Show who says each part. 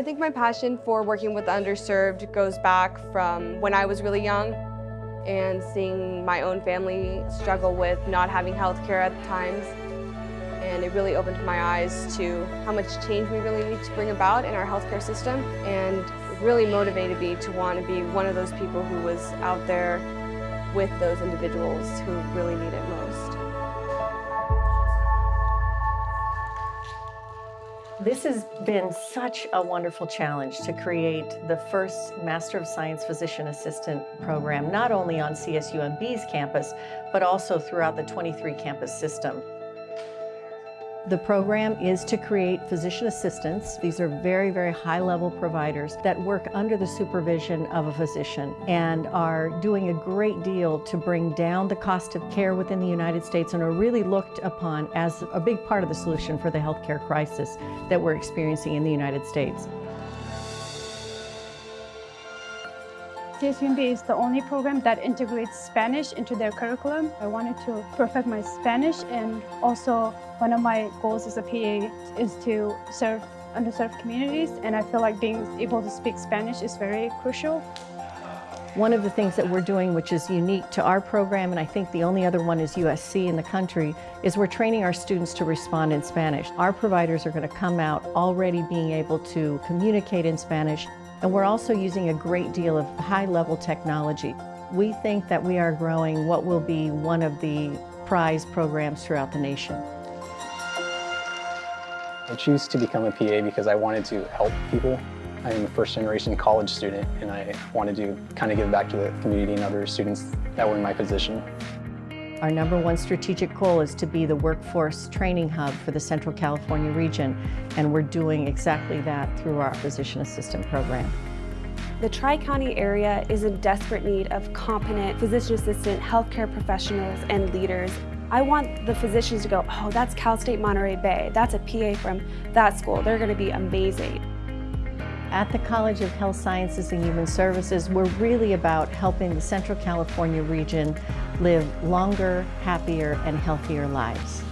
Speaker 1: I think my passion for working with the underserved goes back from when I was really young and seeing my own family struggle with not having health care at times. And it really opened my eyes to how much change we really need to bring about in our healthcare system and really motivated me to want to be one of those people who was out there with those individuals who really need
Speaker 2: This has been such a wonderful challenge to create the first Master of Science Physician Assistant program, not only on CSUMB's campus, but also throughout the 23 campus system. The program is to create physician assistants. These are very, very high-level providers that work under the supervision of a physician and are doing a great deal to bring down the cost of care within the United States and are really looked upon as a big part of the solution for the healthcare crisis that we're experiencing in the United States.
Speaker 3: CSUMB is the only program that integrates Spanish into their curriculum. I wanted to perfect my Spanish and also one of my goals as a PA is to serve underserved communities and I feel like being able to speak Spanish is very crucial.
Speaker 2: One of the things that we're doing, which is unique to our program, and I think the only other one is USC in the country, is we're training our students to respond in Spanish. Our providers are going to come out already being able to communicate in Spanish and we're also using a great deal of high-level technology. We think that we are growing what will be one of the prize programs throughout the nation.
Speaker 4: I choose to become a PA because I wanted to help people. I am a first generation college student and I wanted to kind of give back to the community and other students that were in my position.
Speaker 2: Our number one strategic goal is to be the workforce training hub for the Central California region, and we're doing exactly that through our physician assistant program.
Speaker 5: The Tri-County area is in desperate need of competent physician assistant healthcare professionals and leaders. I want the physicians to go, oh, that's Cal State Monterey Bay. That's a PA from that school. They're going to be amazing.
Speaker 2: At the College of Health Sciences and Human Services, we're really about helping the Central California region live longer, happier, and healthier lives.